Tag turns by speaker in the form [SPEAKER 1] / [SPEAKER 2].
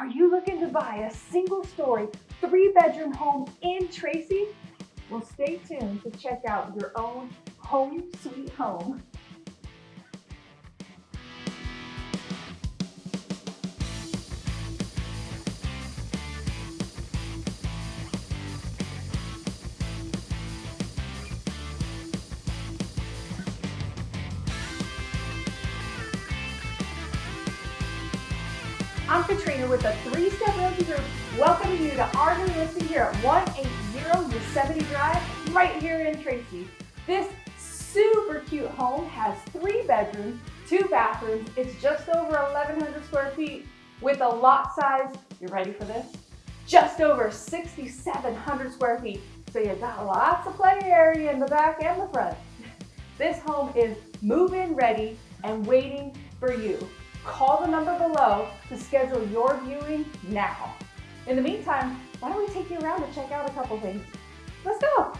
[SPEAKER 1] Are you looking to buy a single story, three bedroom home in Tracy? Well, stay tuned to check out your own home sweet home. I'm Katrina with the Three Step Realty Group, welcoming you to our new listing here at 180 Yosemite Drive, right here in Tracy. This super cute home has three bedrooms, two bathrooms. It's just over 1,100 square feet with a lot size, you ready for this? Just over 6,700 square feet. So you got lots of play area in the back and the front. This home is move-in ready and waiting for you. Call the number below to schedule your viewing now. In the meantime, why don't we take you around to check out a couple things? Let's go.